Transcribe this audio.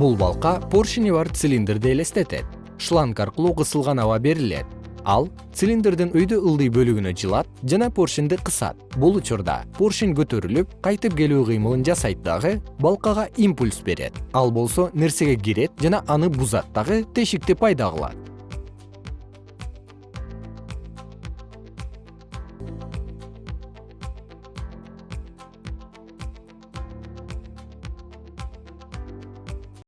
бул балка поршени бар цилиндрди элестетет. Шланг аркылуу кысылган аба берилет. Ал цилиндрдин өйдө ылдый бөлүгүнө жылат жана поршенди кысат. Бул учурда поршень көтөрүлүп кайтып келүү кыймылын жасайт дагы балкага импульс берет. Ал болсо нерсеге кирет жана аны бузат дагы тешикти пайда кылат.